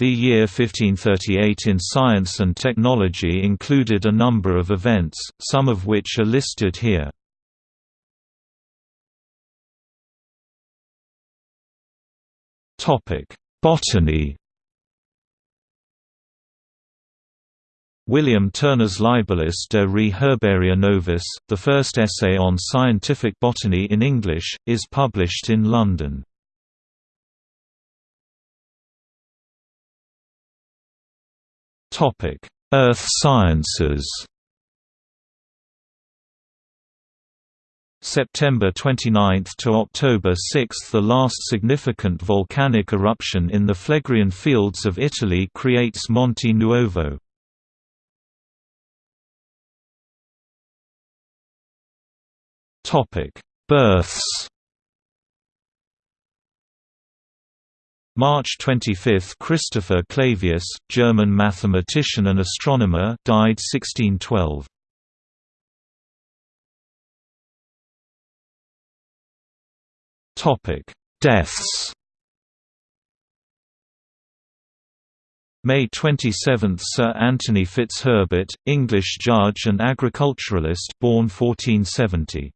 The year 1538 in science and technology included a number of events, some of which are listed here. Botany William Turner's Libellus de re herbaria novus, the first essay on scientific botany in English, is published in London. Topic: Earth Sciences. September 29 to October 6 The last significant volcanic eruption in the Phlegrean fields of Italy creates Monte Nuovo. Topic: Births March 25 – Christopher Clavius, German mathematician and astronomer died 1612. Deaths May 27 – Sir Anthony FitzHerbert, English judge and agriculturalist born 1470.